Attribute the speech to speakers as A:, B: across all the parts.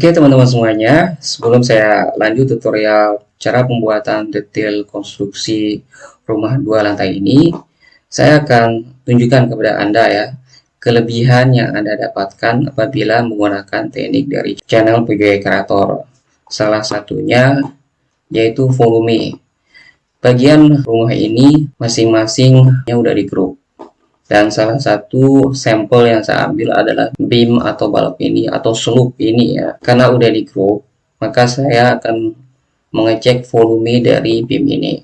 A: Oke teman-teman semuanya, sebelum saya lanjut tutorial cara pembuatan detail konstruksi rumah dua lantai ini, saya akan tunjukkan kepada Anda ya, kelebihan yang Anda dapatkan apabila menggunakan teknik dari channel PGA Creator. Salah satunya yaitu volume. Bagian rumah ini masing-masing udah di grup dan salah satu sampel yang saya ambil adalah beam atau balok ini atau slope ini ya. Karena udah di group maka saya akan mengecek volume dari beam ini.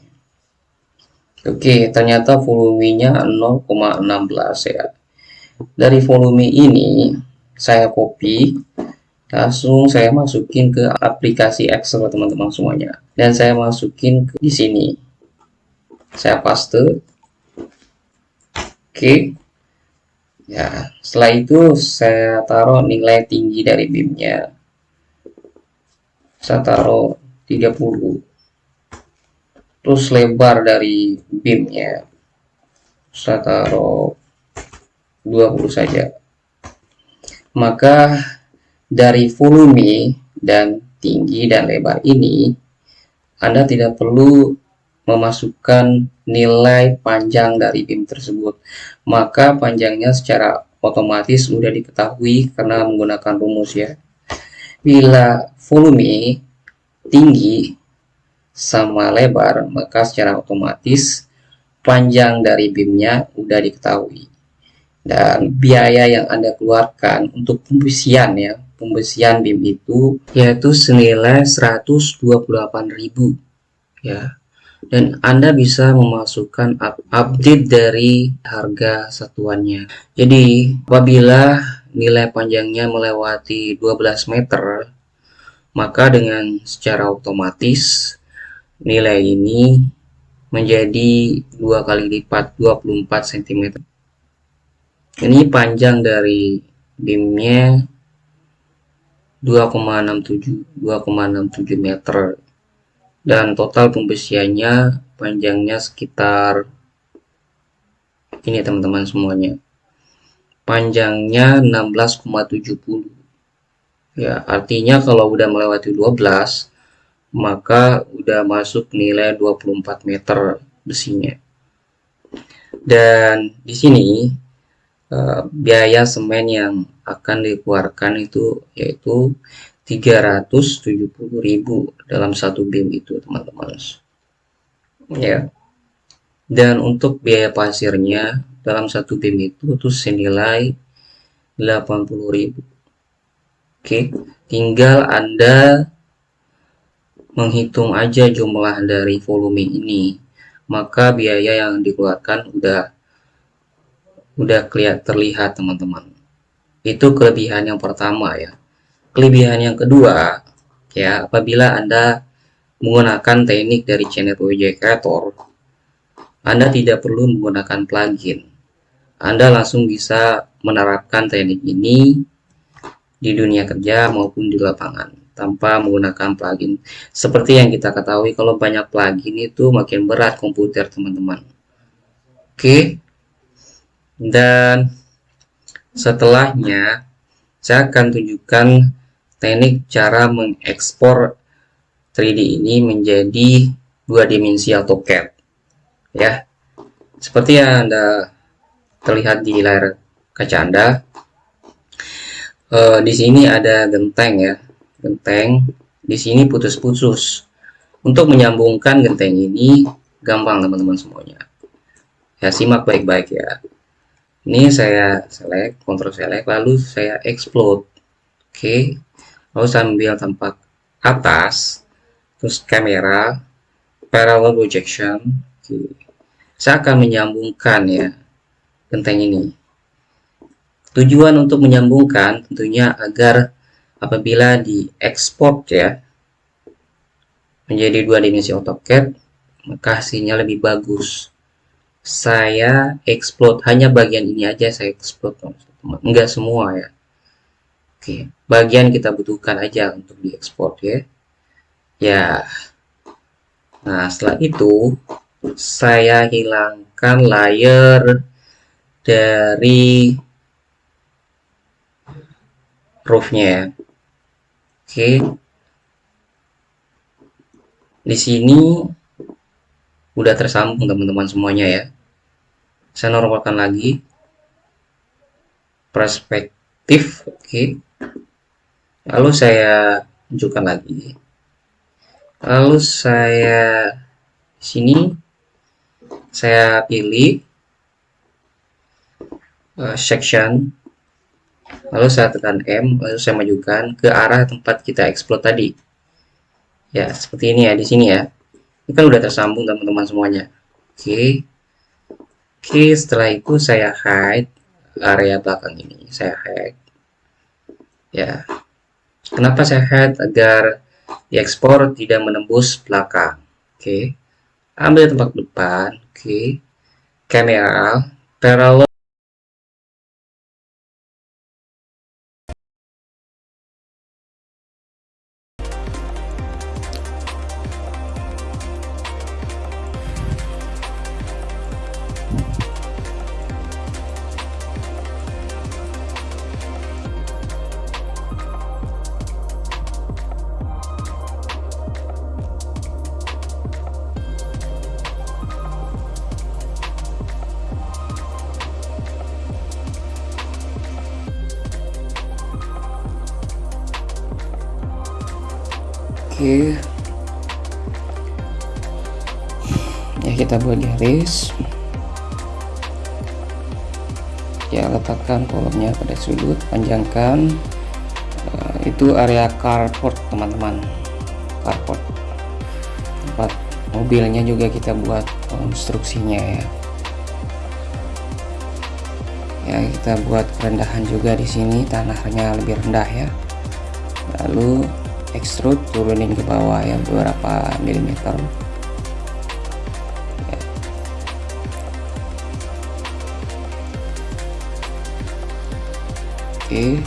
A: Oke ternyata volumenya 0,16 ya. Dari volume ini saya copy langsung saya masukin ke aplikasi Excel teman-teman semuanya. Dan saya masukin ke di sini. Saya paste Oke. Ya, setelah itu saya taruh nilai tinggi dari BIM-nya. Saya taruh 30. Terus lebar dari BIM-nya. Saya taruh 20 saja. Maka dari volume dan tinggi dan lebar ini Anda tidak perlu memasukkan nilai panjang dari BIM tersebut. Maka panjangnya secara otomatis sudah diketahui karena menggunakan rumus ya. Bila volume tinggi sama lebar maka secara otomatis panjang dari BIM-nya sudah diketahui. Dan biaya yang Anda keluarkan untuk pembesian ya pembesian BIM itu yaitu senilai 128.000 ya dan Anda bisa memasukkan update dari harga satuannya. Jadi, apabila nilai panjangnya melewati 12 meter, maka dengan secara otomatis nilai ini menjadi dua kali lipat 24 cm. Ini panjang dari beamnya 2,67 2,67 meter dan total pembesiannya panjangnya sekitar ini teman-teman semuanya. Panjangnya 16,70 ya artinya kalau udah melewati 12 maka udah masuk nilai 24 meter besinya. Dan di sini eh, biaya semen yang akan dikeluarkan itu yaitu 370.000 dalam satu BIM itu teman-teman. Ya. Dan untuk biaya pasirnya dalam satu BIM itu tuh senilai 80.000 oke tinggal anda menghitung aja jumlah dari volume ini. Maka biaya yang dikeluarkan udah udah kelihatan terlihat teman-teman. Itu kelebihan yang pertama ya Kelebihan yang kedua, ya apabila Anda menggunakan teknik dari channel PWJ Creator, Anda tidak perlu menggunakan plugin. Anda langsung bisa menerapkan teknik ini di dunia kerja maupun di lapangan tanpa menggunakan plugin. Seperti yang kita ketahui kalau banyak plugin itu makin berat komputer teman-teman. Oke. Dan setelahnya saya akan tunjukkan teknik cara mengekspor 3D ini menjadi dua dimensi AutoCAD ya. Seperti yang anda terlihat di layar kaca anda. E, di sini ada genteng ya. Genteng di sini putus-putus. Untuk menyambungkan genteng ini gampang teman-teman semuanya. Ya simak baik-baik ya. Ini saya select, kontrol select, lalu saya explode. Oke, okay lalu sambil tempat atas terus kamera parallel projection okay. saya akan menyambungkan ya genteng ini. Tujuan untuk menyambungkan tentunya agar apabila diekspor ya menjadi dua dimensi AutoCAD maka hasilnya lebih bagus. Saya explode hanya bagian ini aja saya explode enggak semua ya Oke, bagian kita butuhkan aja untuk diekspor ya. Ya. Nah, setelah itu saya hilangkan layer dari roofnya ya. oke di sini udah tersambung teman-teman semuanya ya saya normalkan lagi perspektif oke lalu saya tunjukkan lagi. Lalu saya sini saya pilih uh, section. Lalu saya tekan M lalu saya majukan ke arah tempat kita explode tadi. Ya seperti ini ya di sini ya. Ini kan udah tersambung teman-teman semuanya. Oke. Oke setelah itu saya hide area belakang ini. Saya hide. Ya kenapa saya hide agar diekspor tidak menembus belakang oke ambil tempat depan. Oke kamera parallel panjangkan. Uh, itu area carport teman-teman. Carport. Tempat mobilnya juga kita buat konstruksinya ya. Ya kita buat kerendahan juga di sini tanahnya lebih rendah ya. Lalu extrude turunin ke bawah ya beberapa milimeter oke.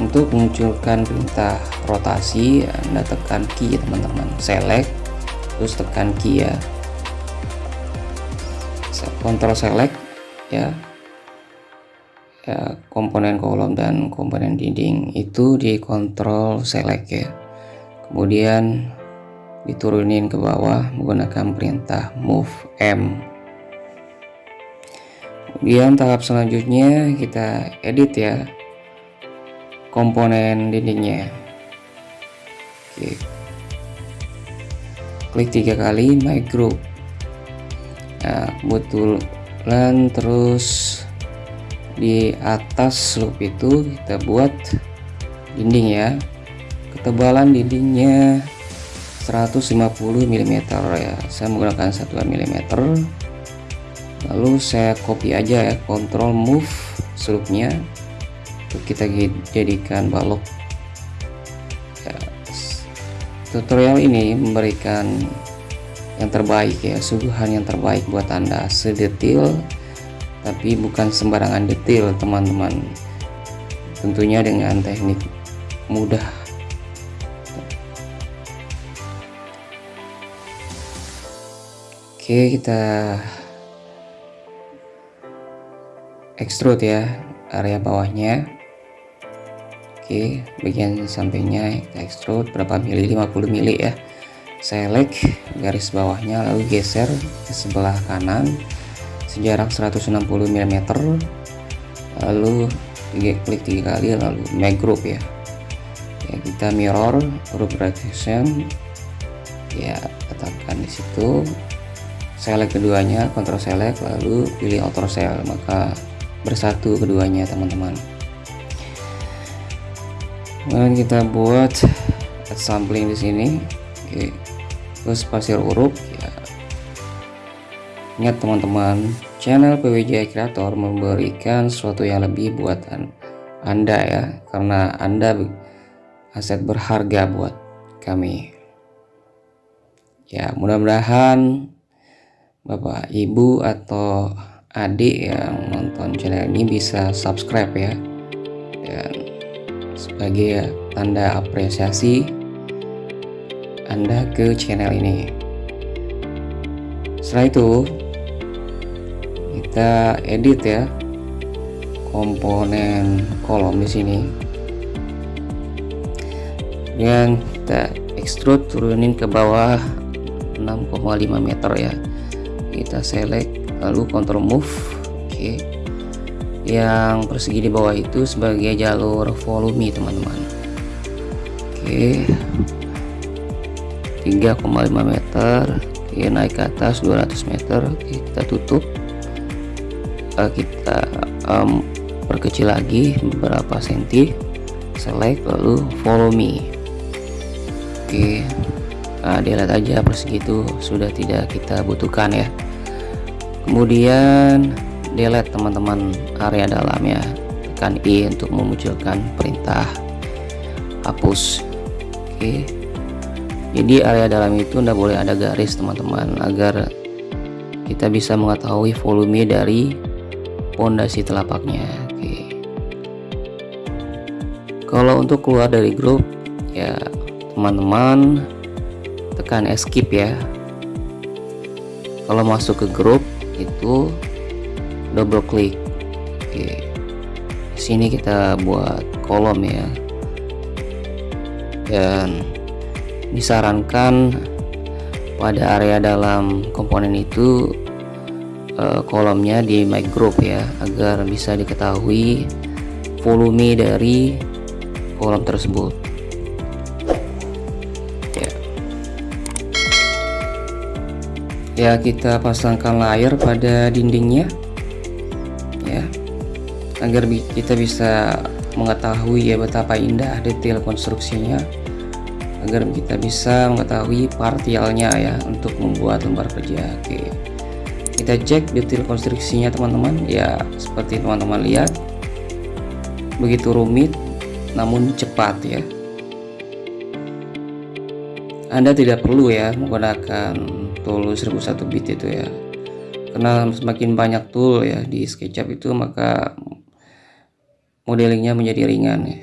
A: Untuk munculkan perintah rotasi anda tekan key teman-teman. Select terus tekan key ya. Kontrol select ya. Ya, komponen kolom dan komponen dinding itu dikontrol select ya. Kemudian diturunin ke bawah menggunakan perintah move M kemudian tahap selanjutnya kita edit ya komponen dindingnya. Oke. Klik tiga kali my group. Nah kebetulan terus di atas loop itu kita buat dinding ya. Ketebalan dindingnya 150 mm ya. Saya menggunakan satuan mm lalu saya copy aja ya control move sloopnya untuk kita jadikan balok. Ya, tutorial ini memberikan yang terbaik ya suguhan yang terbaik buat anda. Sedetil tapi bukan sembarangan detail teman-teman. Tentunya dengan teknik mudah. Oke kita extrude ya area bawahnya. Oke bagian sampingnya kita extrude berapa mili? 50 mili ya. Select garis bawahnya lalu geser ke sebelah kanan sejarak 160 mm lalu klik tiga kali lalu make group ya. Ya kita mirror group rotation. Ya letakkan di situ. Select keduanya control select lalu pilih auto cell. Maka bersatu keduanya teman-teman. Kemudian kita buat sampling di sini. Oke. Terus pasir urut ya. Ingat teman-teman, channel PWJ Creator memberikan sesuatu yang lebih buat Anda ya, karena Anda aset berharga buat kami. Ya, mudah-mudahan Bapak, Ibu atau adik yang nonton channel ini bisa subscribe ya. Dan sebagai tanda apresiasi Anda ke channel ini. Setelah itu kita edit ya komponen kolom di sini kemudian kita extrude turunin ke bawah 6,5 meter ya kita select lalu control move oke. Yang persegi di bawah itu sebagai jalur volume teman-teman. Oke. 3,5 meter oke. Naik ke atas 200 meter oke, kita tutup. Uh, kita um, perkecil lagi beberapa senti. Select lalu follow me oke. Nah, dilihat aja persegi itu sudah tidak kita butuhkan ya kemudian delete teman-teman area dalamnya tekan I untuk memunculkan perintah hapus. Oke. Jadi area dalam itu tidak boleh ada garis teman-teman agar kita bisa mengetahui volume dari pondasi telapaknya. Oke. Kalau untuk keluar dari grup ya teman-teman tekan escape ya. Kalau masuk ke grup itu double klik oke. Sini kita buat kolom ya. Dan disarankan pada area dalam komponen itu uh, kolomnya di mic group ya agar bisa diketahui volume dari kolom tersebut ya kita pasangkan layar pada dindingnya ya agar kita bisa mengetahui ya betapa indah detail konstruksinya agar kita bisa mengetahui partialnya ya untuk membuat lembar kerja. Oke kita cek detail konstruksinya teman-teman. Ya seperti teman-teman lihat begitu rumit namun cepat ya. Anda tidak perlu ya menggunakan tool 1001 bit itu ya. Karena semakin banyak tool ya di SketchUp itu maka modelingnya menjadi ringan ya.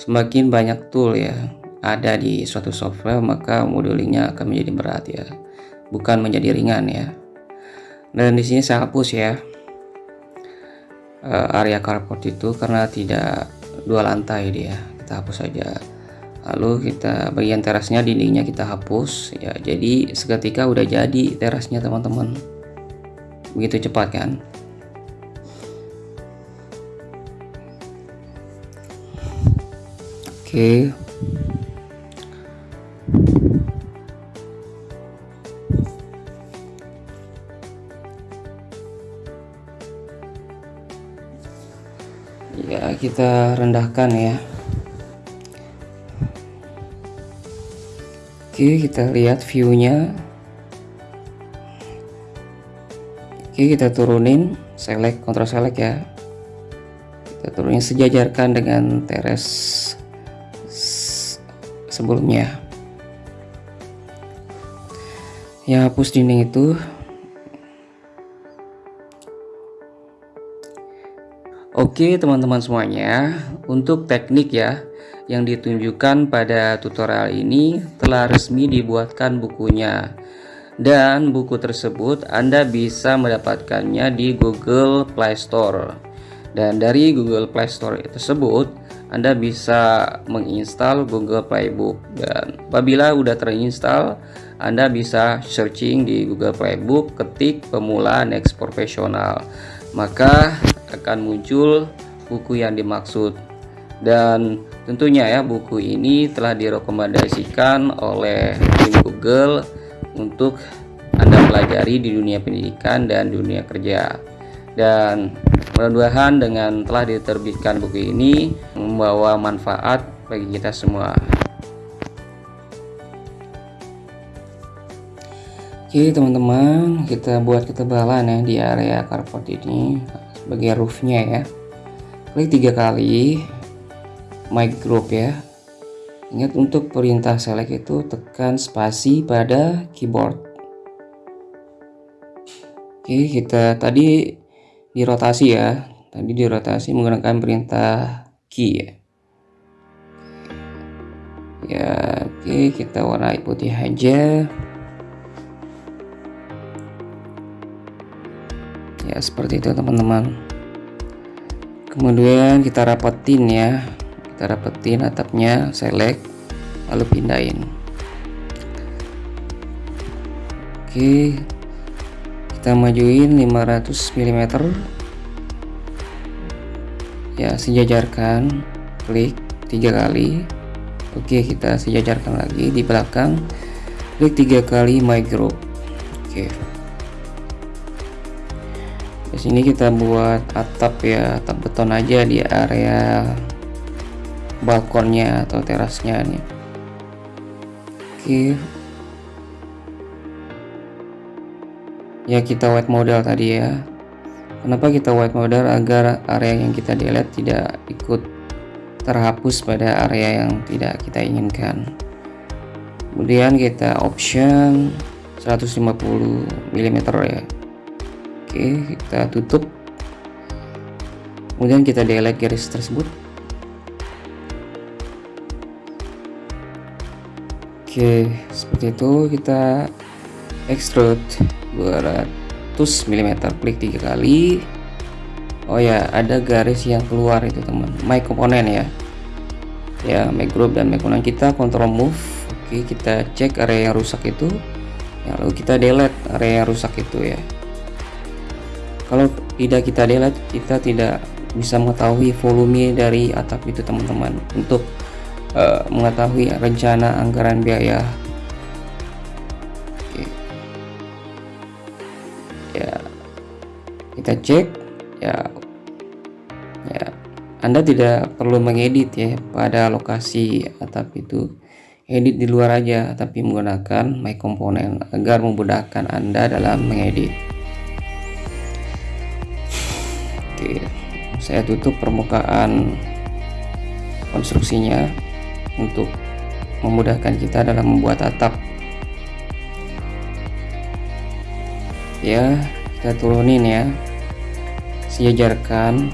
A: Semakin banyak tool ya ada di suatu software maka modelingnya akan menjadi berat ya. Bukan menjadi ringan ya. Dan di sini saya hapus ya eh, area carport itu karena tidak dua lantai dia. Kita hapus saja lalu kita bagian terasnya dindingnya kita hapus ya jadi seketika udah jadi terasnya teman-teman begitu cepat kan Oke. Ya, kita rendahkan ya. Oke, kita lihat view-nya. Oke, kita turunin, select, kontrol select ya. Kita turunin sejajarkan dengan teres sebelumnya ya hapus dinding itu Oke teman-teman semuanya untuk teknik ya yang ditunjukkan pada tutorial ini telah resmi dibuatkan bukunya. Dan buku tersebut Anda bisa mendapatkannya di Google Play Store. Dan dari Google Play Store tersebut anda bisa menginstal Google Playbook. Dan apabila sudah terinstall Anda bisa searching di Google Playbook ketik pemula next profesional maka akan muncul buku yang dimaksud. Dan tentunya ya buku ini telah direkomendasikan oleh tim Google untuk Anda pelajari di dunia pendidikan dan dunia kerja. Dan mudah-mudahan dengan telah diterbitkan buku ini membawa manfaat bagi kita semua. Oke teman-teman kita buat ketebalan ya di area carport ini sebagai roofnya ya. Klik tiga kali mic group ya. Ingat untuk perintah select itu tekan spasi pada keyboard. Oke kita tadi dirotasi ya. Tadi dirotasi menggunakan perintah key ya. Ya oke kita warnai putih aja. Ya seperti itu teman-teman. Kemudian kita rapetin ya kita dapetin atapnya select lalu pindahin. Oke kita majuin 500 mm ya sejajarkan klik tiga kali. Oke kita sejajarkan lagi di belakang. Klik tiga kali my group. Oke. Di sini kita buat atap ya atap beton aja di area balkonnya atau terasnya nih oke. Ya kita white model tadi ya. Kenapa kita white model agar area yang kita delete tidak ikut terhapus pada area yang tidak kita inginkan. Kemudian kita option 150 mm ya. Oke kita tutup. Kemudian kita delete garis tersebut Oke seperti itu kita extrude 200 mm klik tiga kali. Oh ya ada garis yang keluar itu teman. My komponen ya. Ya my group dan my komponen kita control move. Oke kita cek area yang rusak itu. Ya, lalu kita delete area yang rusak itu ya. Kalau tidak kita delete kita tidak bisa mengetahui volume dari atap itu teman-teman. Untuk uh, mengetahui rencana anggaran biaya. Oke. ya kita cek. Ya. Ya Anda tidak perlu mengedit ya pada lokasi atap itu. Edit di luar aja tapi menggunakan my component agar memudahkan Anda dalam mengedit. Oke saya tutup permukaan konstruksinya untuk memudahkan kita dalam membuat atap. Ya kita turunin ya. Sejajarkan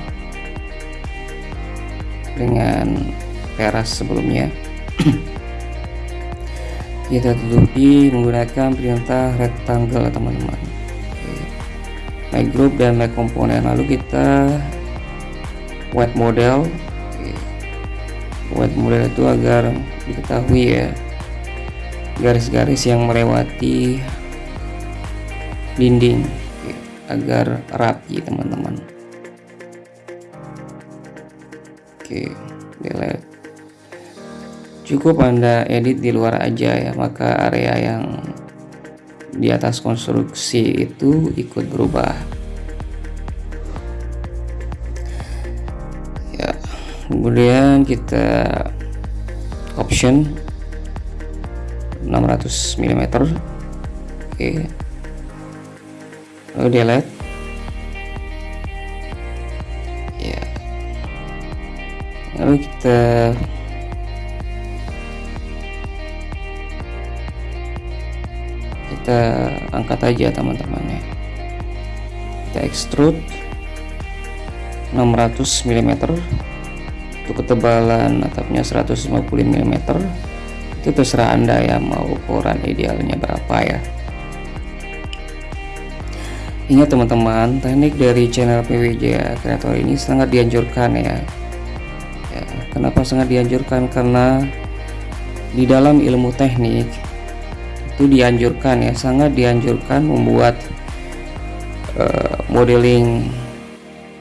A: dengan teras sebelumnya. Kita tutupi menggunakan perintah rectangle teman-teman. My group dan my komponen lalu kita white model white model itu agar diketahui ya. Garis-garis yang melewati dinding agar rapi teman-teman. Oke delete cukup anda edit di luar aja ya maka area yang di atas konstruksi itu ikut berubah kemudian kita option 600 mm oke. Lalu delete ya. Lalu kita kita angkat aja teman-teman ya kita extrude 600 mm untuk ketebalan atapnya 150 mm itu terserah anda ya mau ukuran idealnya berapa ya. Ingat teman-teman teknik dari channel PWJ kreator ini sangat dianjurkan ya. ya kenapa sangat dianjurkan? Karena di dalam ilmu teknik itu dianjurkan ya sangat dianjurkan membuat uh, modeling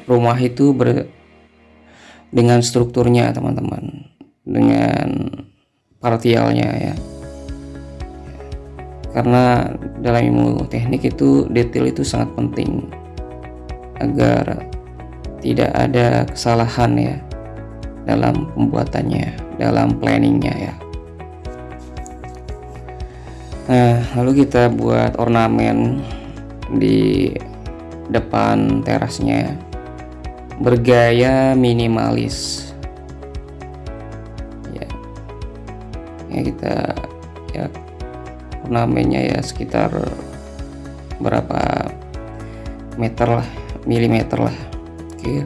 A: rumah itu ber dengan strukturnya teman-teman. Dengan partialnya ya. Karena dalam ilmu teknik itu detail itu sangat penting. Agar tidak ada kesalahan ya dalam pembuatannya dalam planningnya ya. Nah, lalu kita buat ornamen di depan terasnya bergaya minimalis. Ya. Ya kita ya ornamennya ya sekitar berapa meter lah, milimeter lah. Oke.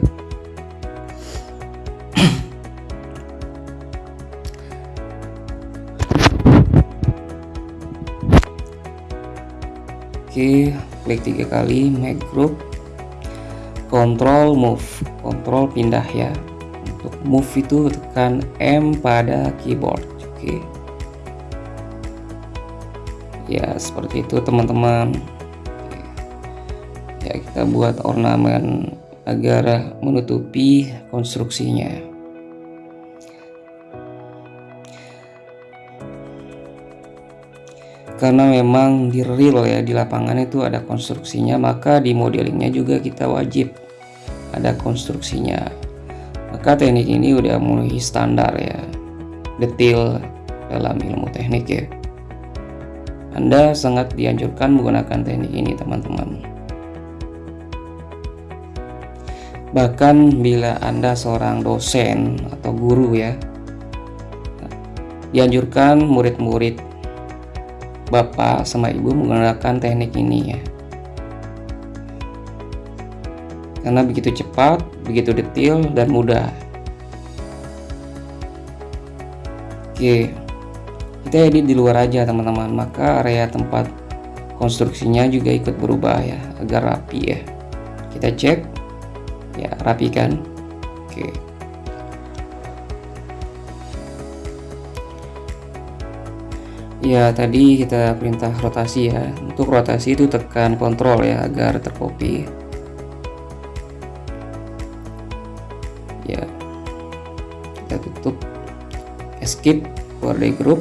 A: Oke, klik tiga kali make group control move control pindah ya. Untuk move itu tekan M pada keyboard oke. Ya seperti itu teman-teman. Ya kita buat ornamen agar menutupi konstruksinya. Karena memang di real ya di lapangan itu ada konstruksinya maka di modelingnya juga kita wajib ada konstruksinya. Maka teknik ini udah memenuhi standar ya detail dalam ilmu teknik ya. Anda sangat dianjurkan menggunakan teknik ini teman-teman. Bahkan bila Anda seorang dosen atau guru ya dianjurkan murid-murid bapak sama ibu menggunakan teknik ini ya karena begitu cepat begitu detail dan mudah. Oke kita edit di luar aja teman-teman. Maka area tempat konstruksinya juga ikut berubah ya agar rapi ya. Kita cek. Ya rapi kan? Oke. Ya tadi kita perintah rotasi ya. Untuk rotasi itu tekan kontrol ya agar tercopy escape keluar dari grup.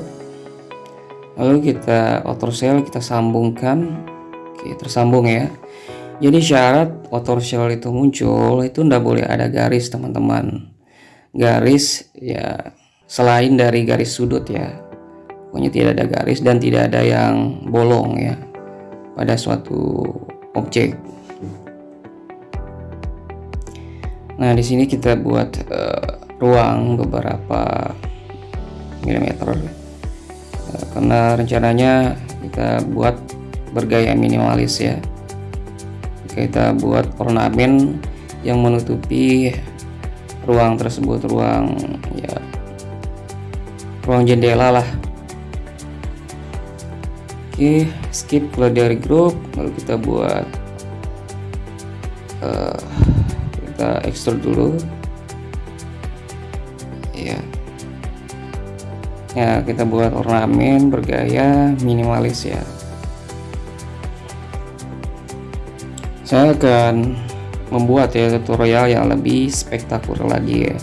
A: Lalu kita auto shell kita sambungkan. Oke tersambung ya. Jadi syarat auto shell itu muncul itu ndak boleh ada garis teman-teman. Garis ya selain dari garis sudut ya. Pokoknya tidak ada garis dan tidak ada yang bolong ya pada suatu objek. Nah di sini kita buat uh, ruang beberapa uh, karena rencananya kita buat bergaya minimalis ya kita buat ornamen yang menutupi ruang tersebut ruang ya ruang jendela lah Oke, skip keluar dari grup, lalu kita buat uh, kita ekstrak dulu. Ya, kita buat ornamen bergaya minimalis ya. Saya akan membuat ya tutorial yang lebih spektakuler lagi ya.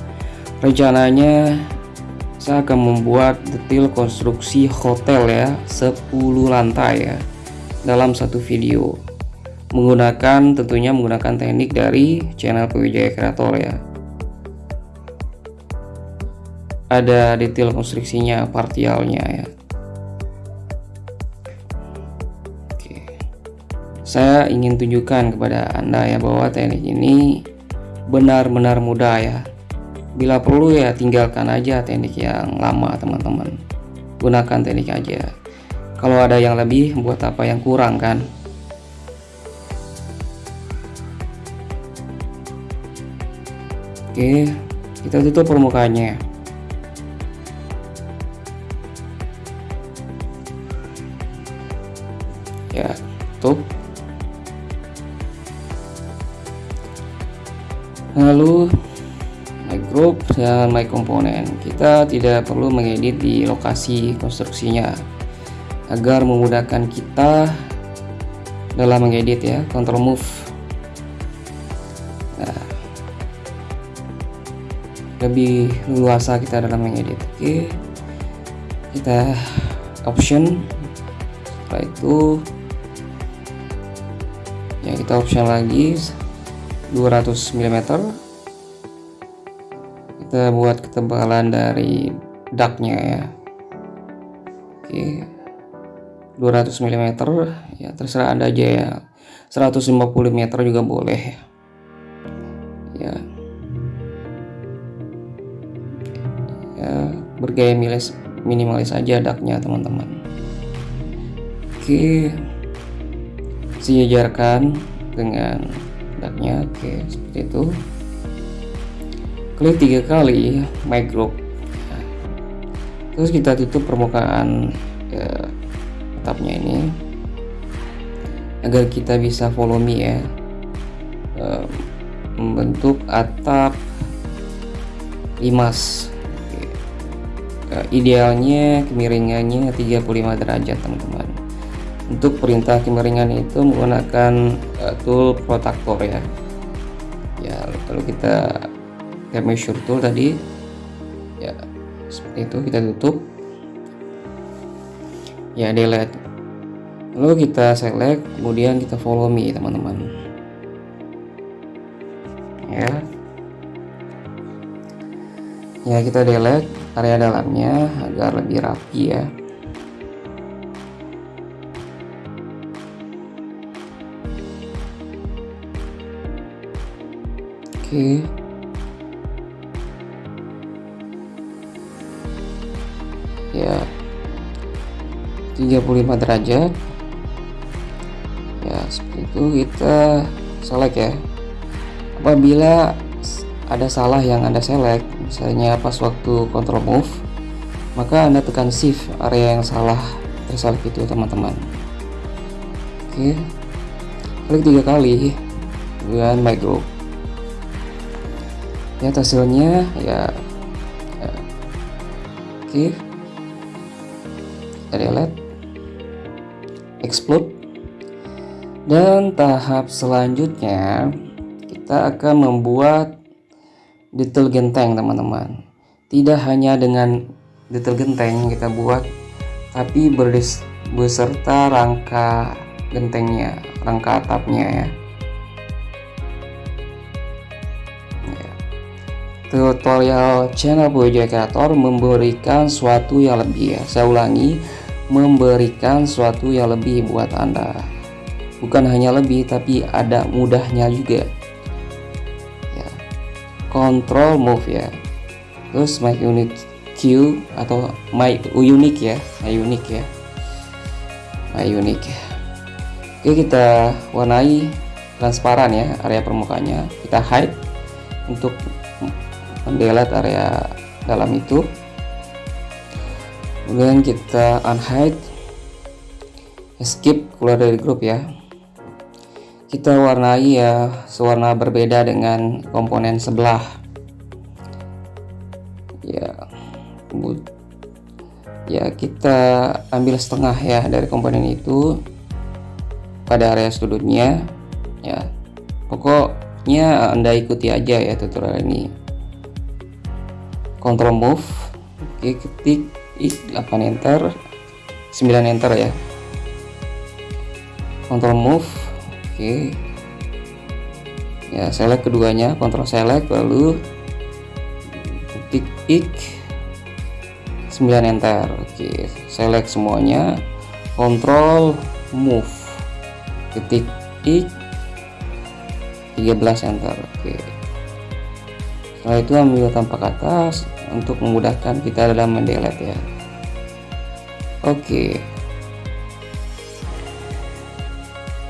A: Rencananya saya akan membuat detail konstruksi hotel ya 10 lantai ya dalam satu video menggunakan tentunya menggunakan teknik dari channel Pwijaya Kreator ya ada detail konstruksinya partialnya ya. Oke. saya ingin tunjukkan kepada anda ya bahwa teknik ini benar-benar mudah ya. Bila perlu ya tinggalkan aja teknik yang lama teman-teman. Gunakan teknik aja. Kalau ada yang lebih buat apa yang kurang kan? Oke kita tutup permukaannya lalu group dan my component kita tidak perlu mengedit di lokasi konstruksinya agar memudahkan kita dalam mengedit ya control move. Nah, lebih luasa kita dalam mengedit. Oke kita option. Setelah itu ya kita option lagi 200 mm kita buat ketebalan dari ducknya ya. Oke. 200 mm ya terserah anda aja ya. 150 meter juga boleh. Ya. Ya bergaya minimalis minimalis aja ducknya teman-teman. Oke. Sejajarkan dengan ducknya oke seperti itu klik tiga kali my group. Terus kita tutup permukaan ya, atapnya ini. Agar kita bisa follow me ya. Membentuk atap limas. Uh, idealnya kemiringannya 35 derajat teman-teman. Untuk perintah kemiringan itu menggunakan uh, tool protractor ya. Ya kalau kita kayak measure tool tadi. Ya seperti itu kita tutup. Ya delete. Lalu kita select kemudian kita follow me teman-teman. Ya. Ya kita delete area dalamnya agar lebih rapi ya. Oke ya. 35 derajat. Ya seperti itu kita select ya. Apabila ada salah yang anda select misalnya pas waktu control move maka anda tekan shift area yang salah terselect itu teman-teman. Oke. Klik tiga kali dengan my group. Ya hasilnya ya, ya. oke delete explode dan tahap selanjutnya kita akan membuat detail genteng teman-teman tidak hanya dengan detail genteng kita buat tapi beserta rangka gentengnya rangka atapnya ya. ya tutorial channel Bojo Kreator memberikan suatu yang lebih. Ya saya ulangi memberikan suatu yang lebih buat anda. Bukan hanya lebih tapi ada mudahnya juga. Control move ya. Terus my unit Q atau my unique ya. My unique ya. My unique oke kita warnai transparan ya area permukaannya. Kita hide untuk mendelete area dalam itu. Kemudian kita unhide escape keluar dari grup ya. Kita warnai ya sewarna berbeda dengan komponen sebelah. Ya ya kita ambil setengah ya dari komponen itu pada area sudutnya ya. Pokoknya anda ikuti aja ya tutorial ini control move oke ketik 8 enter 9 enter ya control move Oke. Ya, select keduanya, kontrol select lalu ketik ik 9 enter. Oke, select semuanya, kontrol move. Ketik ik 13 enter. Oke. Setelah itu ambil tampak atas untuk memudahkan kita dalam mendelete ya. Oke.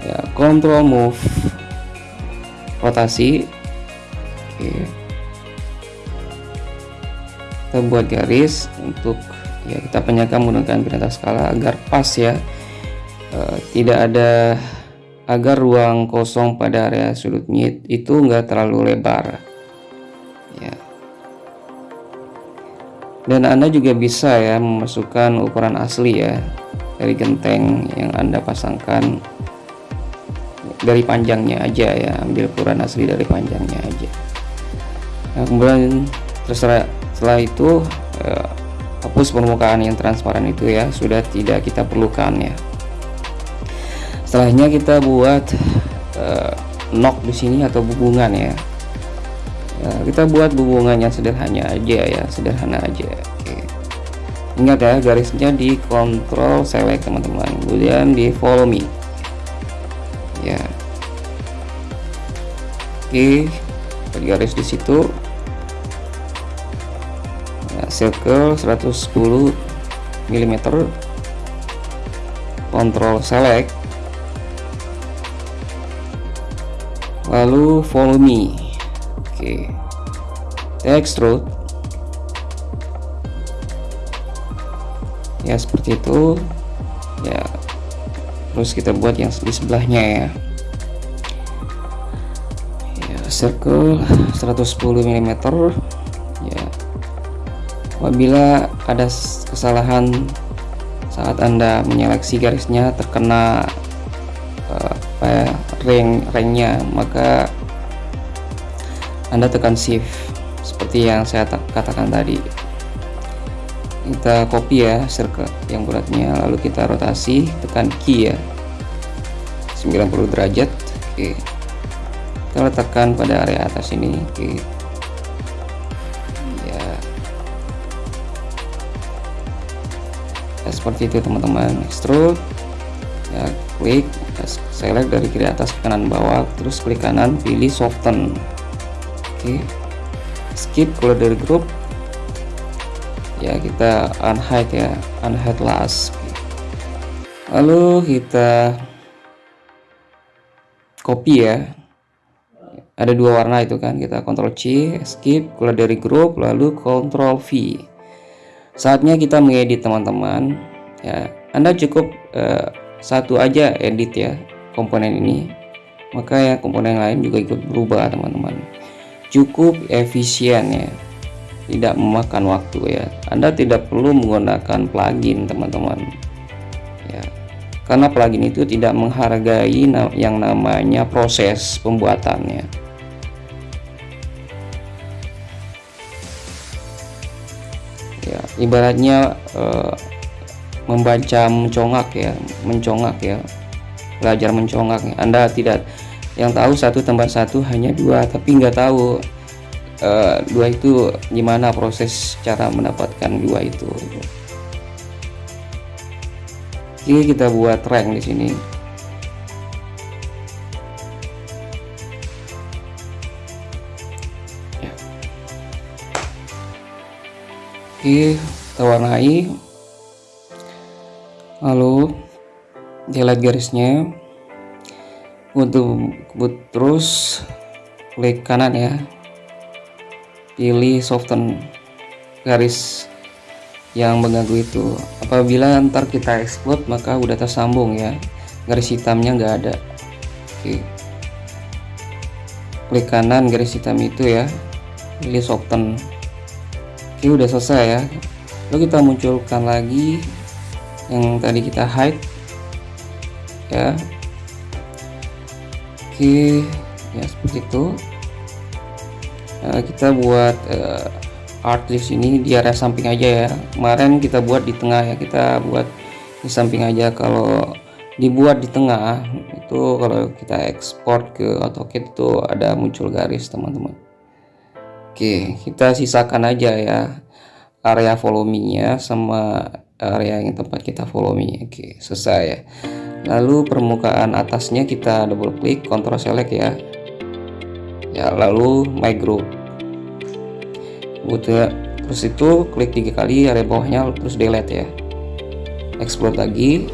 A: ya control move rotasi oke kita buat garis untuk ya kita penyakan menggunakan perintah skala agar pas ya e, tidak ada agar ruang kosong pada area sudut itu enggak terlalu lebar dan anda juga bisa ya memasukkan ukuran asli ya dari genteng yang anda pasangkan dari panjangnya aja ya ambil ukuran asli dari panjangnya aja. Nah, kemudian terserah setelah itu eh, hapus permukaan yang transparan itu ya sudah tidak kita perlukan ya. Setelahnya kita buat eh, nok di sini atau hubungan ya ya, kita buat hubungan yang sederhana aja ya sederhana aja. Oke. ingat ya garisnya di control select teman-teman. Kemudian di follow me. Ya. Oke garis di situ. Ya, circle 110 mm kontrol select. Lalu follow me oke. Extrude ya seperti itu. Ya. Terus kita buat yang di sebelahnya ya. Ya circle 110 mm ya. Apabila ada kesalahan saat anda menyeleksi garisnya terkena uh, apa ya, ring ringnya maka anda tekan shift seperti yang saya katakan tadi. Kita copy ya circle yang beratnya lalu kita rotasi tekan key ya. 90 derajat oke. Kita letakkan pada area atas ini oke. Ya, ya seperti itu teman-teman. Extrude ya klik select dari kiri atas ke kanan bawah terus klik kanan pilih soften oke skip kalau dari grup. Ya kita unhide ya. Unhide last. Lalu kita copy ya. Ada dua warna itu kan kita Ctrl C skip keluar dari grup lalu Ctrl V. Saatnya kita mengedit teman-teman. Ya Anda cukup uh, satu aja edit ya komponen ini. Maka ya komponen lain juga ikut berubah teman-teman cukup efisien ya. Tidak memakan waktu ya. Anda tidak perlu menggunakan plugin teman-teman. Ya. Karena plugin itu tidak menghargai yang namanya proses pembuatannya ya. Ibaratnya uh, membaca mencongak ya mencongak ya. Belajar mencongak Anda tidak yang tahu satu tambah satu hanya dua. Tapi nggak tahu uh, dua itu gimana proses cara mendapatkan dua itu. Oke kita buat rank di sini. Ya. Oke kita warnai. Lalu delete garisnya untuk terus klik kanan ya. Pilih soften garis yang mengganggu itu. Apabila ntar kita explode maka udah tersambung ya. Garis hitamnya nggak ada. Oke. Klik kanan garis hitam itu ya. Pilih soften oke udah selesai ya. Lalu kita munculkan lagi yang tadi kita hide ya oke ya seperti itu. Uh, kita buat uh, art di sini di area samping aja ya. Kemarin kita buat di tengah ya. Kita buat di samping aja. Kalau dibuat di tengah itu kalau kita ekspor ke AutoCAD itu ada muncul garis teman-teman. Oke kita sisakan aja ya area volumenya sama area yang tempat kita volume oke selesai ya lalu permukaan atasnya kita double klik Ctrl select ya. Ya lalu my group. Udah terus itu klik tiga kali area bawahnya terus delete ya. Explode lagi.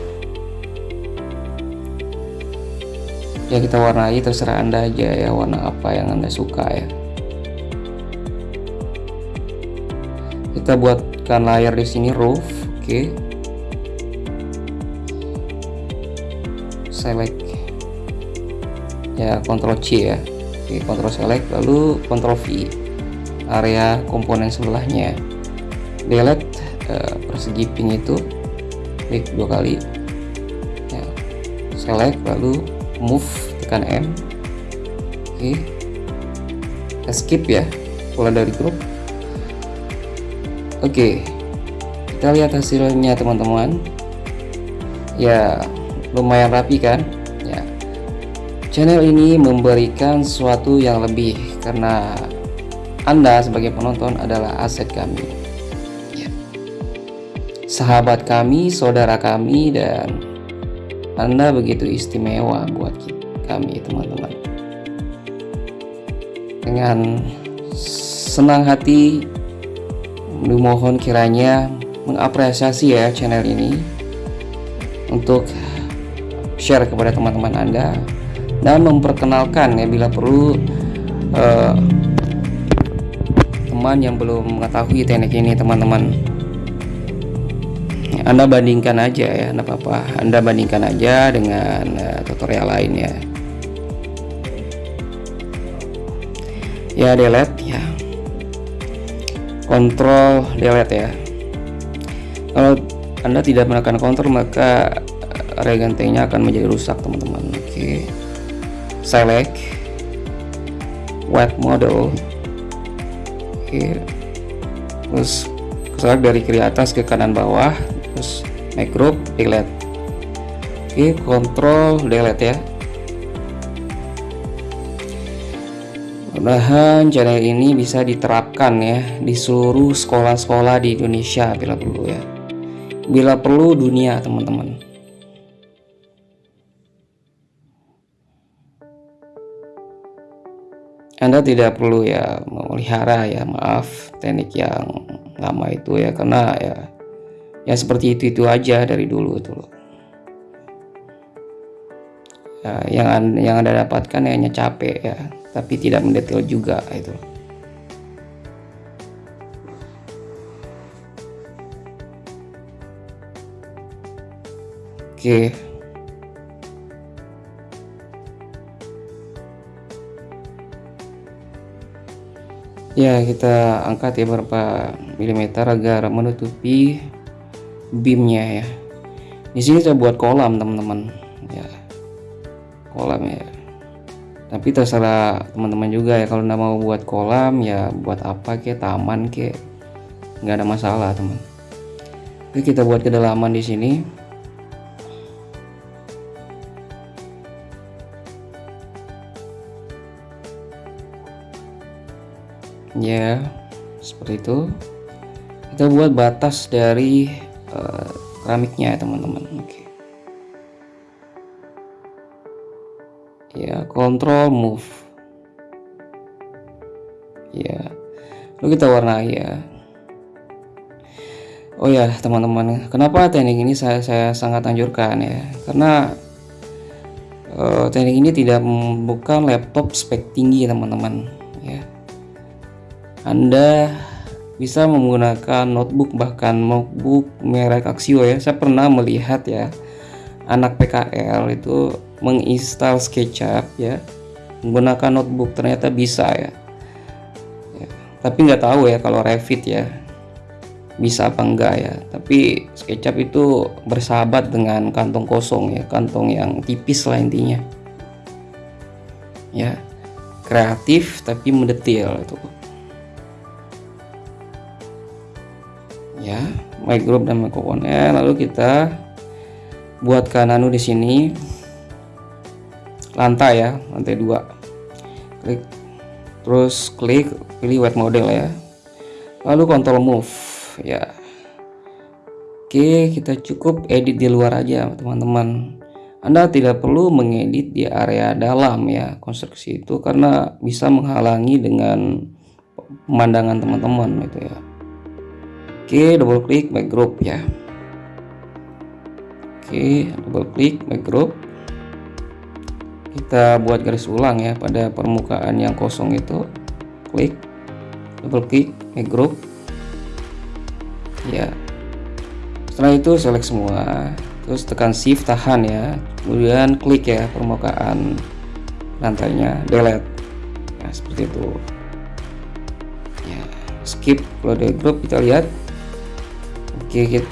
A: Ya kita warnai terserah anda aja ya warna apa yang anda suka ya. Kita buatkan layar di sini roof. Oke. okay. Select. Ya Ctrl C ya. Oke, Ctrl select lalu Ctrl V area komponen sebelahnya. Delete uh, persegi pink itu. Klik dua kali. Ya, select lalu move tekan M. Oke. Skip ya mulai dari grup. Oke. Kita lihat hasilnya teman-teman. Ya lumayan rapi kan Channel ini memberikan sesuatu yang lebih karena Anda sebagai penonton adalah aset kami. Ya. Sahabat kami, saudara kami, dan Anda begitu istimewa buat kami, teman-teman. Dengan senang hati, mohon kiranya mengapresiasi ya channel ini untuk share kepada teman-teman Anda dan memperkenalkan ya bila perlu uh, teman yang belum mengetahui teknik ini teman-teman. Anda bandingkan aja ya Anda apa Anda bandingkan aja dengan uh, tutorial lain ya. Ya delete ya. Kontrol delete ya. Kalau anda tidak menekan kontrol maka area gentengnya akan menjadi rusak teman-teman. Oke. Okay. select. White model. Oke. Okay. terus select dari kiri atas ke kanan bawah. Terus make group delete. Oke okay, kontrol delete ya. Mudah-mudahan channel ini bisa diterapkan ya di seluruh sekolah-sekolah di Indonesia bila perlu ya. Bila perlu dunia teman-teman Anda tidak perlu ya memelihara ya maaf teknik yang lama itu ya karena ya ya seperti itu itu aja dari dulu itu loh. Ya, yang yang anda dapatkan hanya capek ya tapi tidak mendetail juga itu. Oke ya kita angkat ya beberapa milimeter agar menutupi beamnya ya. Di sini saya buat kolam teman-teman. Ya kolam ya. Tapi terserah teman-teman juga ya kalau nggak mau buat kolam ya buat apa ke taman ke nggak ada masalah teman. Oke kita buat kedalaman di sini ya seperti itu. Kita buat batas dari uh, keramiknya ya teman-teman. Oke. Ya control move. Ya. Lalu kita warnai ya. Oh ya teman-teman. Kenapa teknik ini saya saya sangat anjurkan ya? Karena uh, teknik ini tidak bukan laptop spek tinggi teman-teman. Ya anda bisa menggunakan notebook bahkan notebook merek Axio ya. Saya pernah melihat ya anak PKL itu menginstal SketchUp ya menggunakan notebook. Ternyata bisa ya, ya. tapi nggak tahu ya kalau Revit ya bisa apa enggak ya. Tapi SketchUp itu bersahabat dengan kantong kosong ya kantong yang tipis lah intinya. Ya kreatif tapi mendetail itu ya. My group dan my component lalu kita buatkan anu di sini. Lantai ya lantai dua. Klik. Terus klik pilih white model ya. Lalu control move ya. Oke kita cukup edit di luar aja teman-teman. Anda tidak perlu mengedit di area dalam ya konstruksi itu karena bisa menghalangi dengan pemandangan teman-teman itu ya Oke, double klik make group ya. Oke, double klik make group. Kita buat garis ulang ya pada permukaan yang kosong itu. Klik, double klik make group. Ya. Setelah itu select semua, terus tekan shift tahan ya. Kemudian klik ya permukaan lantainya, delete. Ya, seperti itu. Ya, skip kalau ada group kita lihat Oke, kita,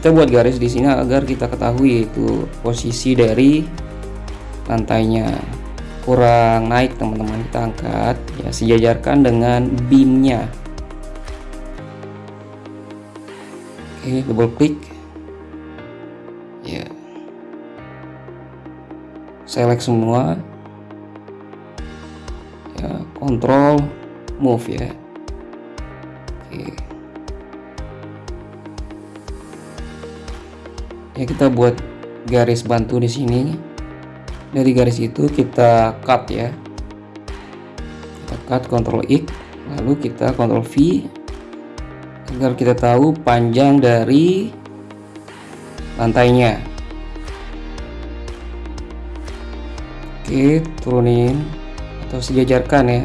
A: kita buat garis di sini agar kita ketahui itu posisi dari lantainya. Kurang naik teman-teman kita angkat ya sejajarkan dengan beamnya oke double klik ya. Select semua. Ya kontrol move ya. Oke ya kita buat garis bantu di sini. Dari garis itu kita cut ya. Kita cut Ctrl X lalu kita Ctrl V agar kita tahu panjang dari lantainya. Oke turunin atau sejajarkan ya.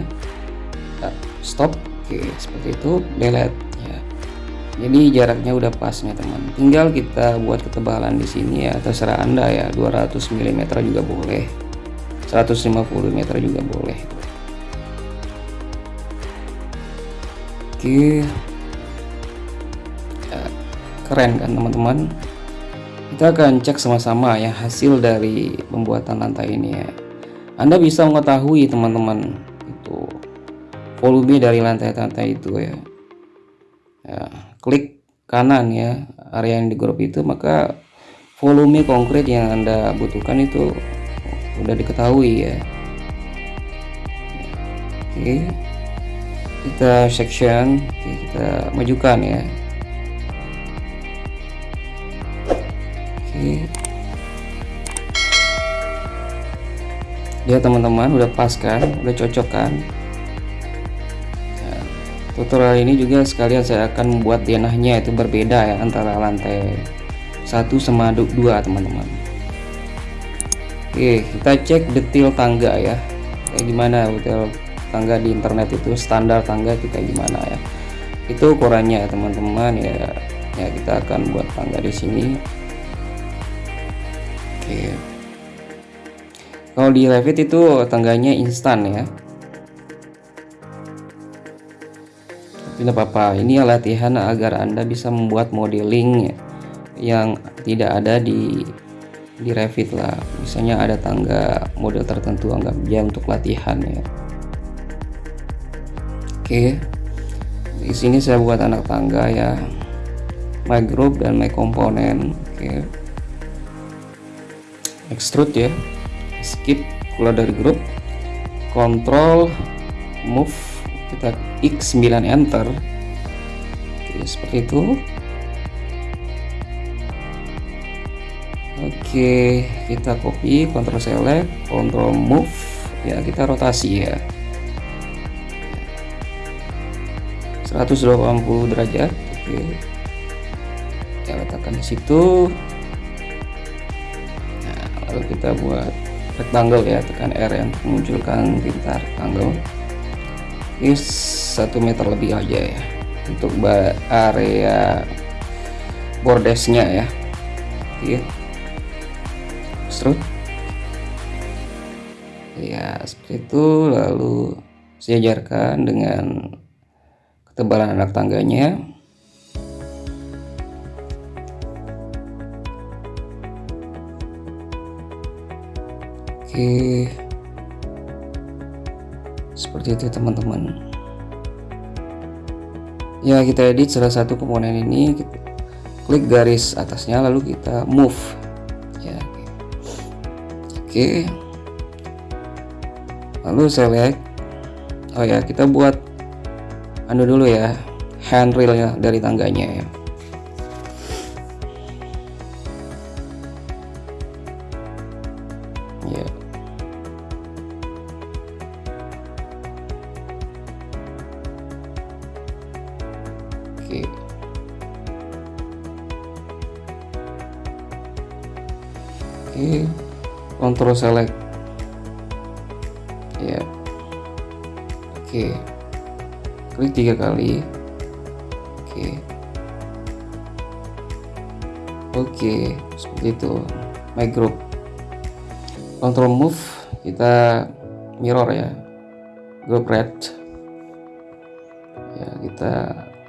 A: Stop. Oke seperti itu. Delete jadi jaraknya udah pas nih teman. Tinggal kita buat ketebalan di sini ya terserah anda ya. 200 mm juga boleh. 150 meter juga boleh. Oke. Ya, keren kan teman-teman? Kita akan cek sama-sama ya hasil dari pembuatan lantai ini ya. Anda bisa mengetahui teman-teman itu volume dari lantai-lantai itu ya. ya klik kanan ya area yang di grup itu maka volume konkret yang Anda butuhkan itu udah diketahui ya. Oke kita section oke, kita majukan ya. Oke. Ya teman-teman udah pas kan? Udah cocok kan tutorial ini juga sekalian saya akan membuat denahnya itu berbeda ya antara lantai satu sama dua teman-teman. Oke kita cek detail tangga ya. Kayak gimana detail tangga di internet itu standar tangga kita gimana ya. Itu ukurannya ya teman-teman ya. Ya kita akan buat tangga di sini. Oke. Kalau di Revit itu tangganya instan ya tidak apa-apa. Ini latihan agar anda bisa membuat modeling yang tidak ada di di Revit lah. Misalnya ada tangga model tertentu anggap dia untuk latihan ya. Oke. Di sini saya buat anak tangga ya. My group dan my komponen. Oke. Extrude ya. Skip keluar dari grup control move kita X9 enter oke seperti itu Oke, kita copy, Ctrl select, Ctrl move, ya kita rotasi ya. 180 derajat. Oke. Ya letakkan di situ. Nah, lalu kita buat rectangle ya, tekan R yang memunculkan tinta rectangle. Ini satu meter lebih aja ya. Untuk area bordesnya ya. Oke extrude ya seperti itu. Lalu sejajarkan dengan ketebalan anak tangganya. Oke seperti itu teman-teman ya kita edit salah satu komponen ini kita klik garis atasnya lalu kita move Oke. Lalu select. Oh ya, kita buat anu dulu ya, handrailnya dari tangganya ya. Ya. Select ya. Oke. Klik tiga kali. Oke. Oke seperti itu. My group. Ctrl move kita mirror ya. Group red. Ya kita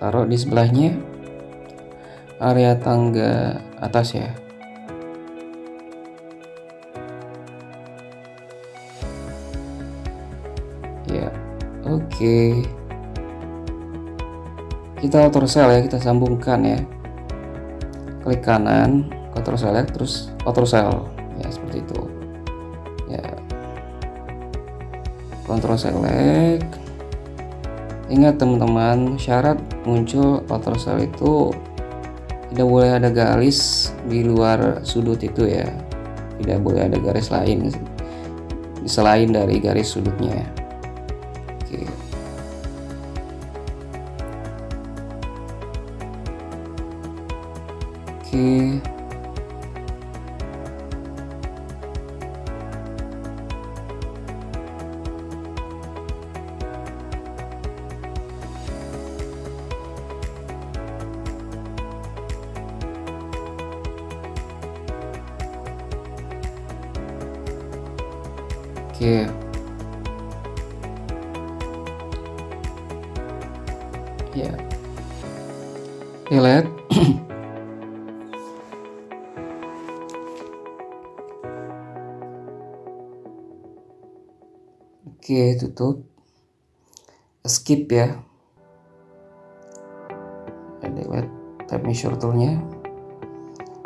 A: taruh di sebelahnya. Area tangga atas ya Oke. Kita auto sel ya, kita sambungkan ya. Klik kanan, Ctrl select terus auto sel ya seperti itu. Ya. Ctrl select. Ingat teman-teman, syarat muncul auto sel itu tidak boleh ada garis di luar sudut itu ya. Tidak boleh ada garis lain selain dari garis sudutnya ya. Oke tutup skip ya. Lewat tab measure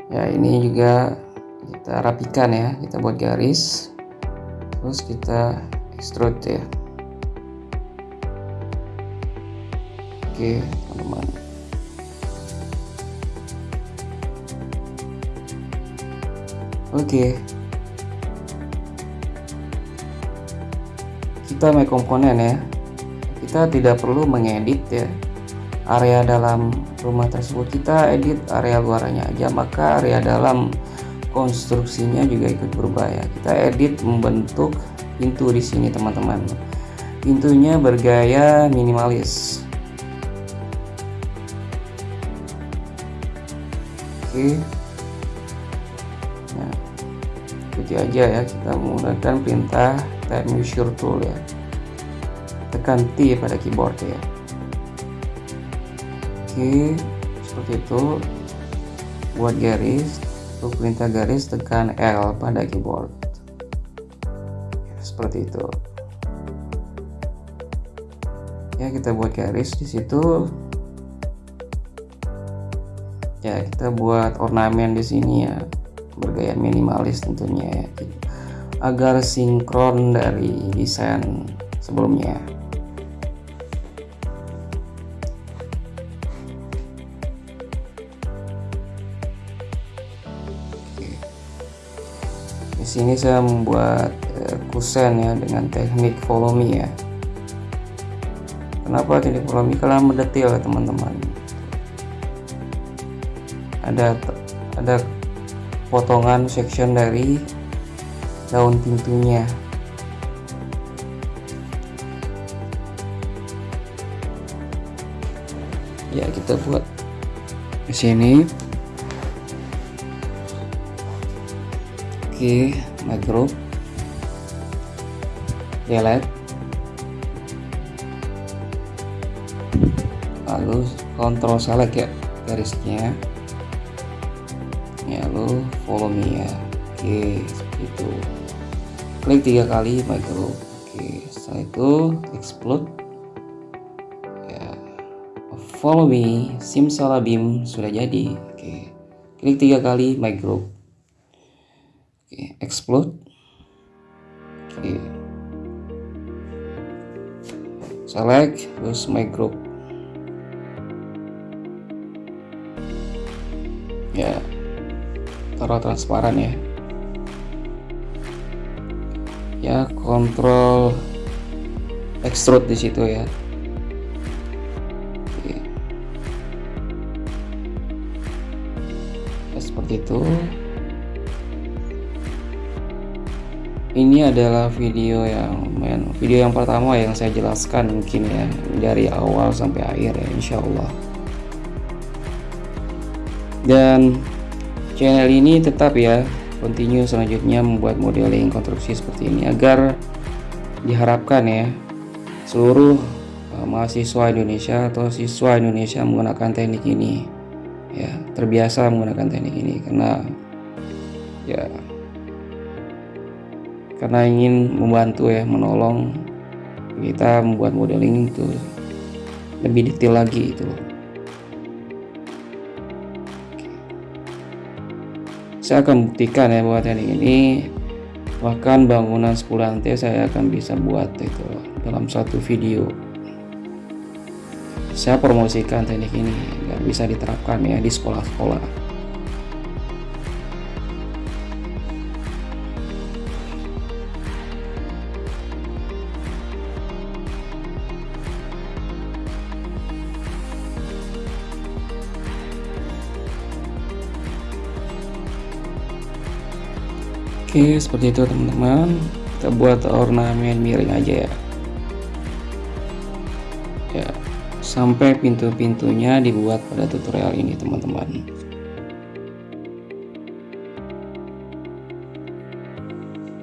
A: ya ini juga kita rapikan ya kita buat garis. Terus kita extrude ya. Oke teman-teman. Oke kita make komponen ya. Kita tidak perlu mengedit ya. Area dalam rumah tersebut kita edit area luarnya aja maka area dalam konstruksinya juga ikut berubah ya kita edit membentuk pintu di sini teman-teman. Pintunya bergaya minimalis. Oke. Nah ikuti aja ya kita menggunakan perintah type measure tool ya. Tekan T pada keyboard ya. Oke seperti itu. Buat garis untuk perintah garis tekan L pada keyboard. Seperti itu. Ya kita buat garis di situ. Ya kita buat ornamen di sini ya. Bergaya minimalis tentunya ya agar sinkron dari desain sebelumnya. Di sini saya membuat uh, kusen ya dengan teknik follow ya. Kenapa teknik follow me karena mendetail ya teman-teman. Ada ada potongan section dari daun pintunya. Ya kita buat di sini. Oke group delete lalu kontrol select ya garisnya. Ya lalu follow me ya oke itu klik tiga kali group oke setelah itu explode. Ya. Follow me simsalabim sudah jadi. Oke. Klik tiga kali group oke explode. Oke. Select terus my group. Ya. Taruh transparan ya ya kontrol extrude di situ ya. Oke. Ya, seperti itu. Ini adalah video yang men, video yang pertama yang saya jelaskan mungkin ya dari awal sampai akhir ya Insya Allah dan channel ini tetap ya continue selanjutnya membuat modeling konstruksi seperti ini agar diharapkan ya seluruh uh, mahasiswa Indonesia atau siswa Indonesia menggunakan teknik ini ya terbiasa menggunakan teknik ini karena ya karena ingin membantu ya menolong kita membuat modeling itu lebih detail lagi itu saya akan buktikan ya bahwa teknik ini. Bahkan bangunan 10 lantai saya akan bisa buat itu dalam satu video. Saya promosikan teknik ini agar bisa diterapkan ya di sekolah-sekolah Oke seperti itu teman-teman. Kita buat ornamen miring aja ya. Ya sampai pintu-pintunya dibuat pada tutorial ini teman-teman.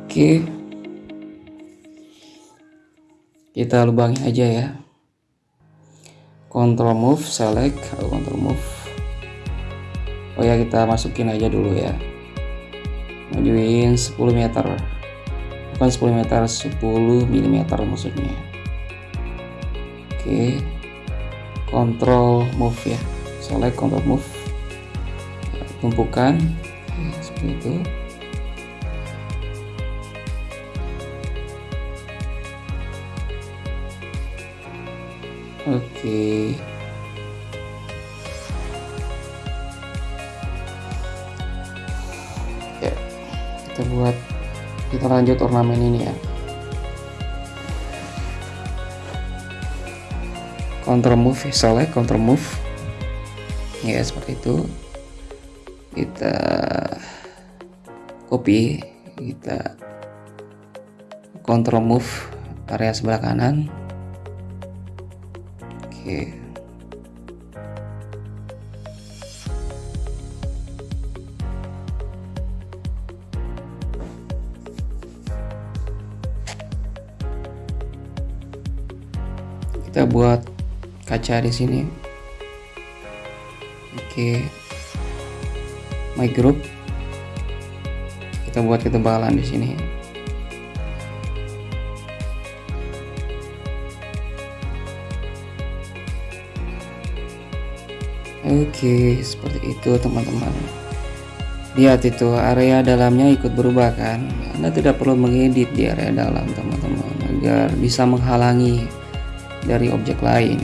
A: Oke. Kita lubangi aja ya. Control move select. Atau control move. Oh ya kita masukin aja dulu ya majuin 10 meter. Bukan 10 meter 10 mm maksudnya. Oke. Control move ya. Select control move. Tumpukan. Seperti itu. Oke. ya kita buat kita lanjut ornamen ini ya. Counter move select counter move. Ya seperti itu. Kita copy kita control move area sebelah kanan. Oke. kita buat kaca di sini oke my group kita buat ketebalan di sini Oke, seperti itu teman-teman. Lihat itu area dalamnya ikut berubah kan. Anda tidak perlu mengedit di area dalam teman-teman agar bisa menghalangi dari objek lain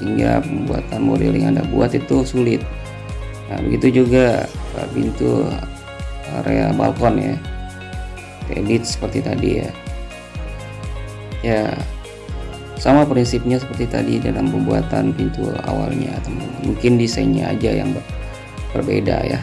A: sehingga pembuatan modeling Anda buat itu sulit. Nah, begitu juga pintu area balkon ya. Edit seperti tadi ya. Ya, sama prinsipnya seperti tadi dalam pembuatan pintu awalnya teman-teman mungkin desainnya aja yang berbeda ya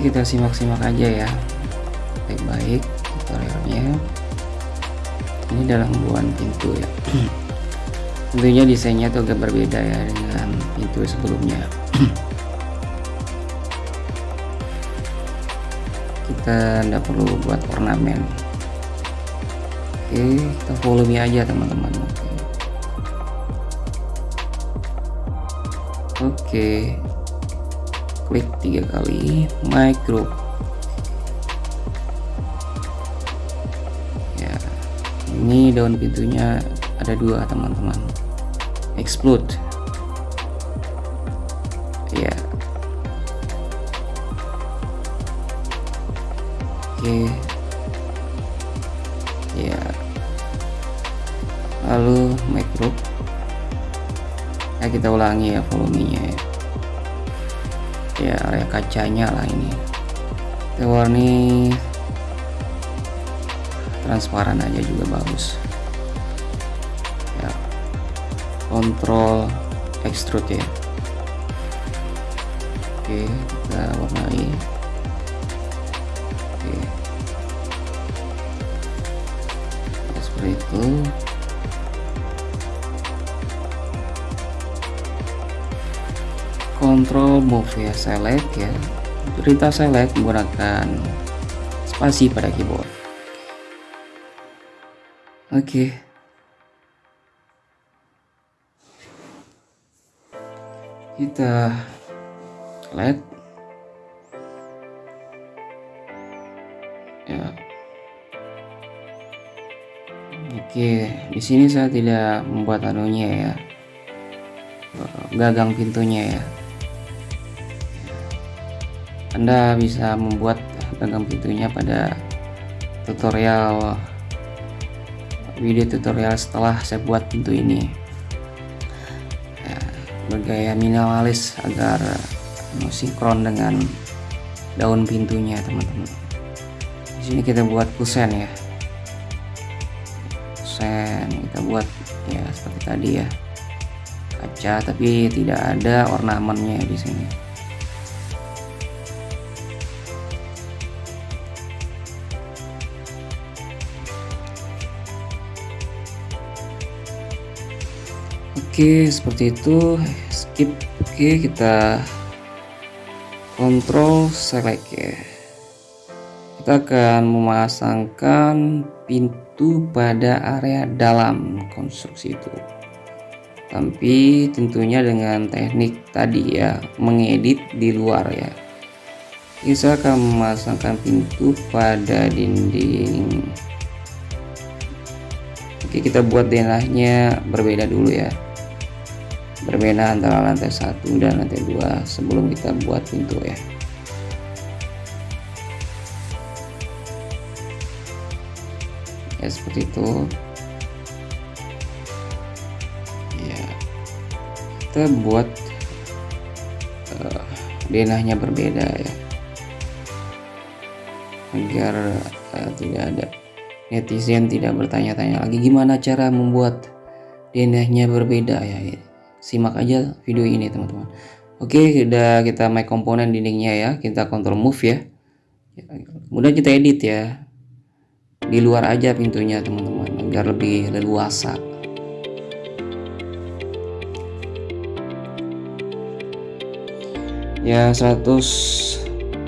A: Kita simak-simak aja ya. Baik-baik tutorialnya. Ini dalam buan pintu ya. Tentunya desainnya tuh agak berbeda ya dengan pintu sebelumnya. Kita tidak perlu buat ornamen. Oke kita volume aja teman-teman. Oke. Oke tiga kali group. Ya ini daun pintunya ada dua teman-teman. Explode. Ya. Oke. Ya. Lalu group. Ya kita ulangi ya volumenya ya kacanya lah ini. Warni transparan aja juga bagus. Ya kontrol extrude ya. Oke kita warnai control move ya select ya. Perintah select menggunakan spasi pada keyboard. Oke. Okay. kita select. Ya. Oke di sini saya tidak membuat anunya ya. Gagang pintunya ya anda bisa membuat gagang pintunya pada tutorial video tutorial setelah saya buat pintu ini. Ya, bergaya minimalis agar sinkron dengan daun pintunya teman-teman. Di sini kita buat kusen ya. Kusen kita buat ya seperti tadi ya. Kaca tapi tidak ada ornamennya di sini Oke seperti itu. Skip. Oke kita kontrol select ya. Kita akan memasangkan pintu pada area dalam konstruksi itu. Tapi tentunya dengan teknik tadi ya. Mengedit di luar ya. Kita akan memasangkan pintu pada dinding. Oke kita buat denahnya berbeda dulu ya berbeda antara lantai satu dan lantai dua sebelum kita buat pintu ya. Ya seperti itu. Ya. Kita buat uh, denahnya berbeda ya. Agar uh, tidak ada netizen tidak bertanya-tanya lagi gimana cara membuat denahnya berbeda ya simak aja video ini teman-teman. Oke sudah kita make komponen dindingnya ya. Kita kontrol move ya. Kemudian kita edit ya. Di luar aja pintunya teman-teman agar lebih leluasa. Ya 100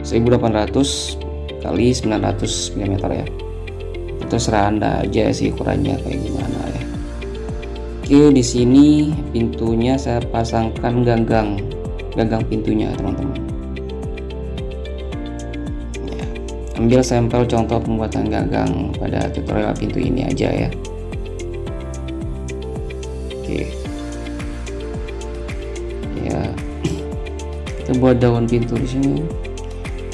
A: 1800 kali 900 mm ya. Itu serah anda aja sih ukurannya kayak gimana oke di sini pintunya saya pasangkan ganggang gagang pintunya teman-teman. Ambil sampel contoh pembuatan gagang pada tutorial pintu ini aja ya. Oke. Ya. Kita buat daun pintu di sini.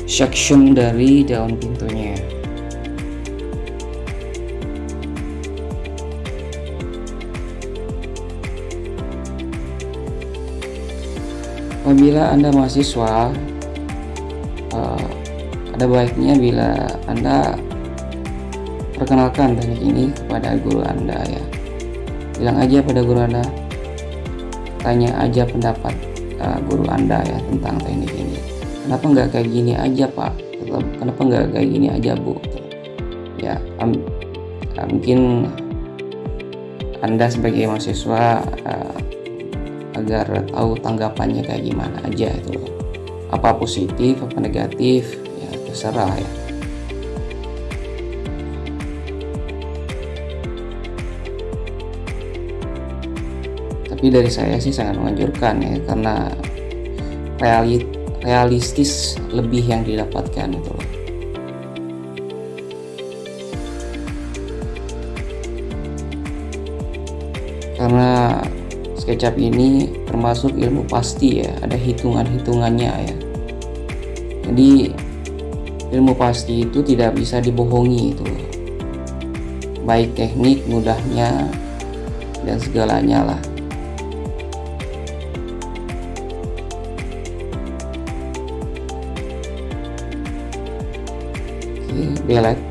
A: Section dari daun pintunya apabila anda mahasiswa uh, ada baiknya bila Anda perkenalkan teknik ini kepada guru Anda ya. Bilang aja pada guru Anda, tanya aja pendapat uh, guru Anda ya tentang teknik ini. Kenapa nggak kayak gini aja Pak? Kenapa nggak kayak gini aja Bu? Ya, um, uh, mungkin Anda sebagai mahasiswa uh, agar tahu tanggapannya kayak gimana aja itu. Apa positif, apa negatif, terserah ya tapi dari saya sih sangat menganjurkan ya karena realit realistis lebih yang didapatkan itu SketchUp ini termasuk ilmu pasti ya ada hitungan-hitungannya ya. Jadi ilmu pasti itu tidak bisa dibohongi itu. Baik teknik mudahnya dan segalanya lah. Oke belet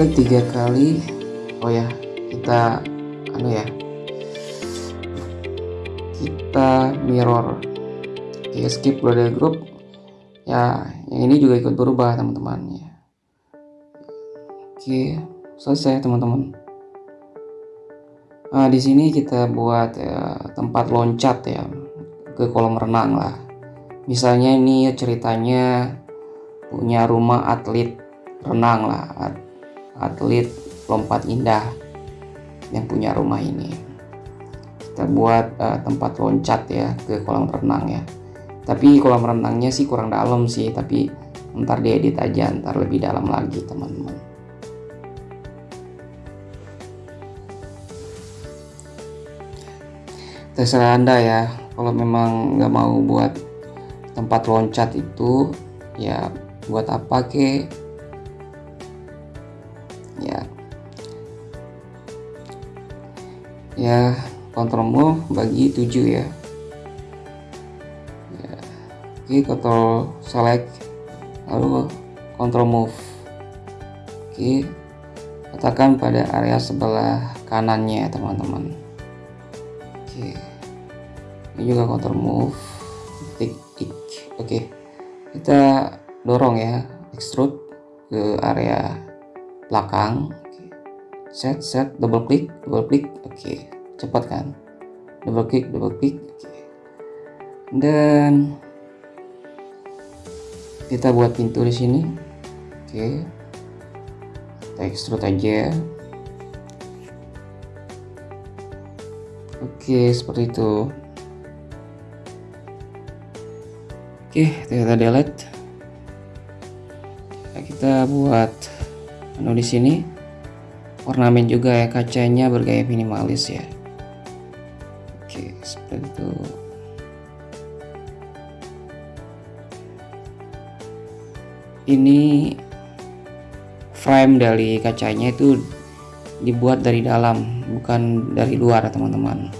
A: klik tiga kali. Oh ya kita anu ya. Kita mirror. Oke skip loader group. Ya yang ini juga ikut berubah teman-teman ya. Oke selesai teman-teman. Nah di sini kita buat ya, tempat loncat ya ke kolam renang lah. Misalnya ini ceritanya punya rumah atlet renang lah atlet lompat indah yang punya rumah ini. Kita buat uh, tempat loncat ya ke kolam renang ya. Tapi kolam renangnya sih kurang dalam sih tapi ntar diedit aja ntar lebih dalam lagi teman-teman. Terserah anda ya kalau memang nggak mau buat tempat loncat itu ya buat apa ke ya kontrol move bagi 7 ya. ya. Oke control select lalu control move. Oke letakkan pada area sebelah kanannya teman-teman. Oke. Ini juga control move tick. Oke kita dorong ya extrude ke area belakang set set double klik double klik oke cepat kan? Double klik double klik oke. Dan kita buat pintu di sini oke. Kita extrude aja. Oke seperti itu. Oke kita delete. Nah, kita buat menu di sini ornamen juga ya kacanya bergaya minimalis ya. Oke seperti itu. Ini frame dari kacanya itu dibuat dari dalam bukan dari luar teman-teman.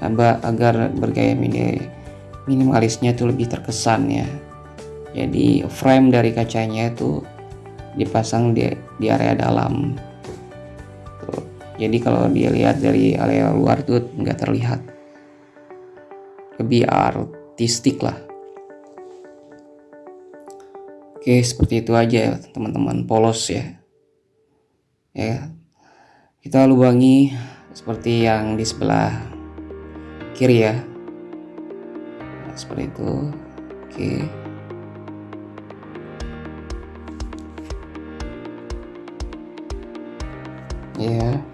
A: Agar bergaya mini minimalisnya itu lebih terkesan ya. Jadi frame dari kacanya itu dipasang di, di area dalam. Jadi kalau dilihat dari area luar tuh nggak terlihat lebih artistik lah Oke, seperti itu aja ya, teman-teman. Polos ya. Ya. Kita lubangi seperti yang di sebelah kiri ya. Nah, seperti itu. Oke. Ya.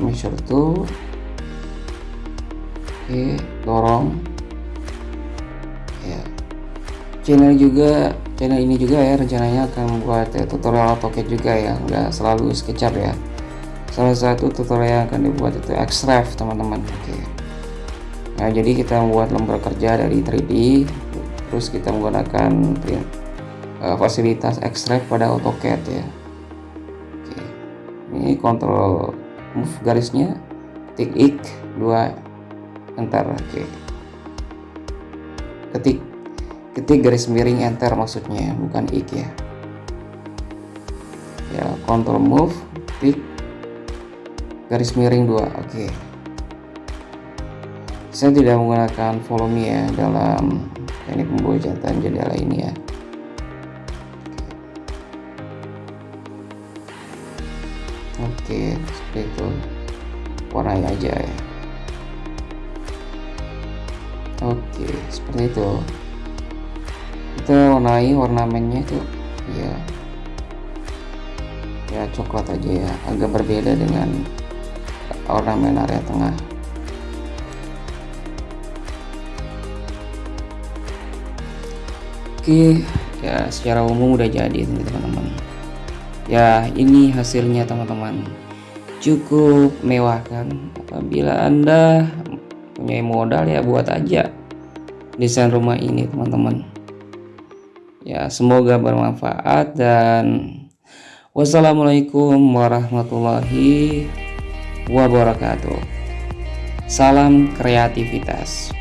A: Measure tool oke dorong. Ya. Channel juga channel ini juga ya rencananya akan membuat ya, tutorial AutoCAD juga ya nggak selalu SketchUp ya. Salah satu tutorial yang akan dibuat itu Xref teman-teman. Oke. Nah jadi kita membuat lembar kerja dari 3D terus kita menggunakan print, uh, fasilitas Xref pada AutoCAD ya. Oke. Ini kontrol move garisnya tik ik dua enter oke okay. ketik ketik garis miring enter maksudnya bukan ik ya ya control move tik garis miring dua oke okay. saya tidak menggunakan volume ya dalam teknik pembuatan jendela ini ya oke seperti itu. Warnai aja ya. Oke seperti itu. Kita warnai ornamennya itu ya. Ya coklat aja ya. Agak berbeda dengan ornamen area tengah. Oke ya secara umum udah jadi teman-teman ya ini hasilnya teman-teman. Cukup mewah kan? Apabila anda punya modal ya buat aja desain rumah ini teman-teman. Ya semoga bermanfaat dan wassalamualaikum warahmatullahi wabarakatuh. Salam kreativitas